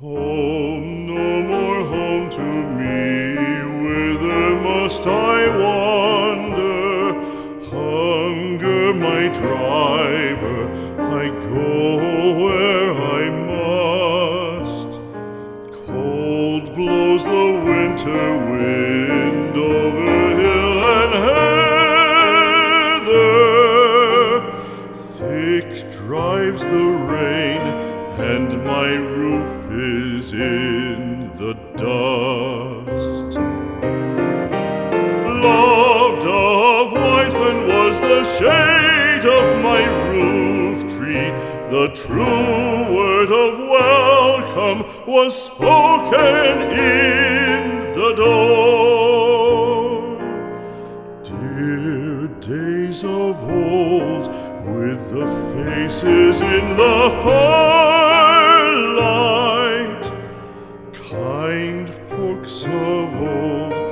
Home, no more home to me, whither must I wander? Hunger my driver, I go where I must. Cold blows the winter wind over hill and heather, thick drives the rain my roof is in the dust. Loved of wise men was the shade of my roof tree. The true word of welcome was spoken in the door. Dear days of old, with the faces in the firelight, folks of old